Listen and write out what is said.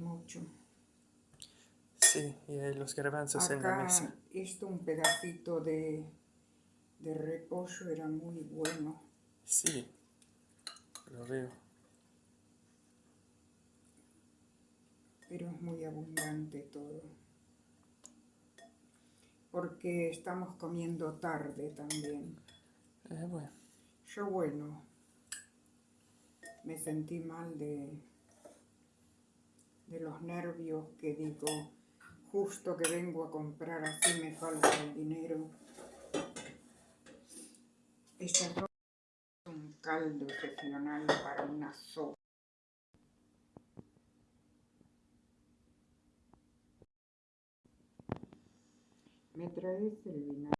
mucho. Sí, y hay los garbanzos en la mesa. esto un pedacito de, de repollo era muy bueno. Sí, lo veo. pero es muy abundante todo. Porque estamos comiendo tarde también. Eh, bueno, Yo bueno, me sentí mal de, de los nervios que digo, justo que vengo a comprar así me falta el dinero. Este arroz es un caldo excepcional para una sopa. ¿Me traes el vinagre?